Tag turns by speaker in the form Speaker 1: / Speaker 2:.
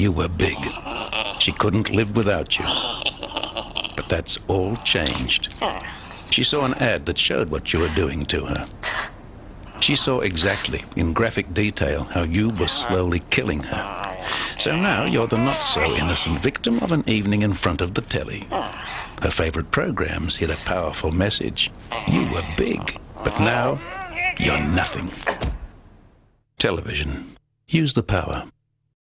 Speaker 1: You were big. She couldn't live without you. But that's all changed. She saw an ad that showed what you were doing to her. She saw exactly, in graphic detail, how you were slowly killing her. So now you're the not so innocent victim of an evening in front of the telly. Her favorite programs hid a powerful message. You were big, but now you're nothing. Television. Use the power.